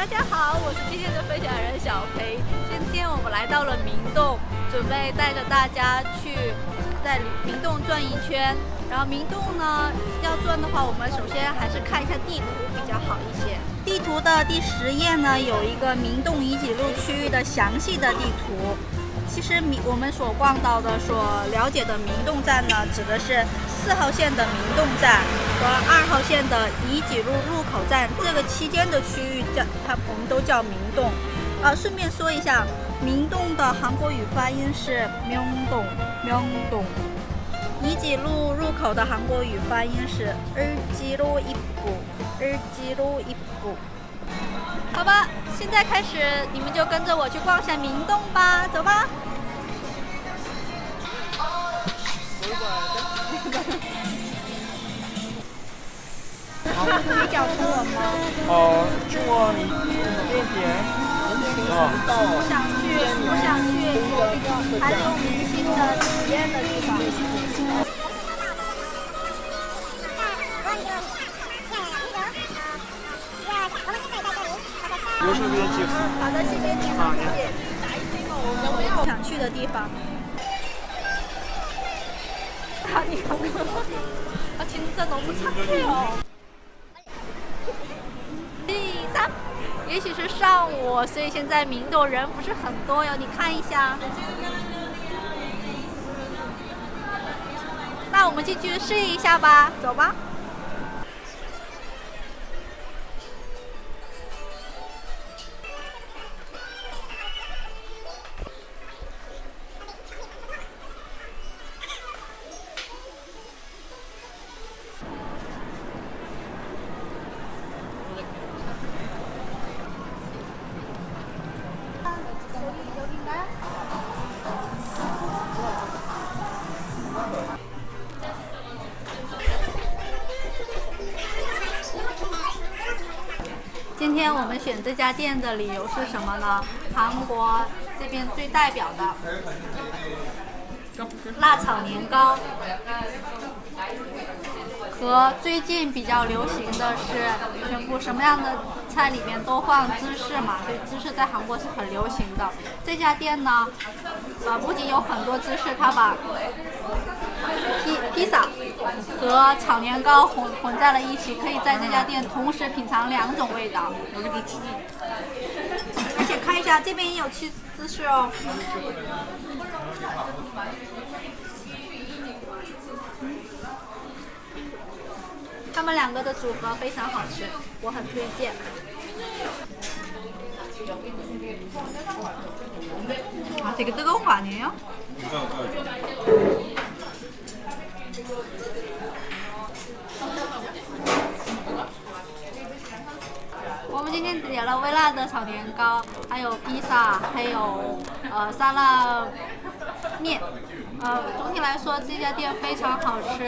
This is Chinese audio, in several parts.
大家好，我是今天的分享人小裴。今天我们来到了明洞，准备带着大家去在明洞转一圈。然后明洞呢，要转的话，我们首先还是看一下地图比较好一些。地图的第十页呢，有一个明洞遗迹路区域的详细的地图。其实明我们所逛到的、所了解的明洞站呢，指的是四号线的明洞站和二号线的遗迹路入口站这个期间的区域叫它，我们都叫明洞。啊，顺便说一下，明洞的韩国语发音是明洞，明洞。遗迹路入口的韩国语发音是尔基路一步，尔基路一步。好吧，现在开始，你们就跟着我去逛一下明洞吧，走吧。你讲中文吗？哦，中文一点点。我想去，我想去一个韩流明星的体验有什么要介绍？好的，谢谢你，好，谢谢。想去的地方。啊，你看，啊，진짜너무착해요。第三，也许是上午，所以现在明洞人不是很多哟。你看一下。那我们进去试一下吧，走吧。 今天我们选这家店的理由是什么呢？韩国这边最代表的辣炒年糕，和最近比较流行的是全部什么样的菜里面都放芝士嘛，所以芝士在韩国是很流行的。这家店呢，呃，不仅有很多芝士，它把披披萨和炒年糕混混在了一起，可以在这家店同时品尝两种味道。而且看一下，这边也有吃芝士哦。他们两个的组合非常好吃，我很推荐。啊，这个뜨거운거아니에요 今天点了微辣的炒年糕，还有披萨，还有呃沙拉面。呃，总体来说这家店非常好吃。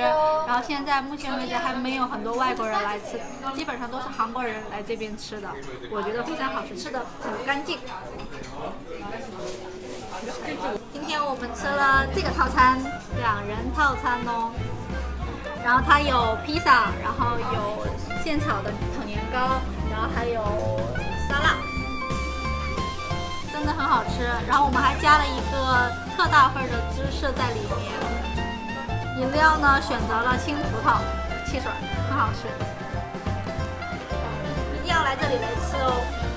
然后现在目前为止还没有很多外国人来吃，基本上都是韩国人来这边吃的。我觉得非常好吃，吃的很干净。今天我们吃了这个套餐，两人套餐哦。然后它有披萨，然后有现炒的炒年糕，然后还有沙拉，真的很好吃。然后我们还加了一个特大份的芝士在里面。饮料呢，选择了青葡萄汽水，很好吃，一定要来这里来吃哦。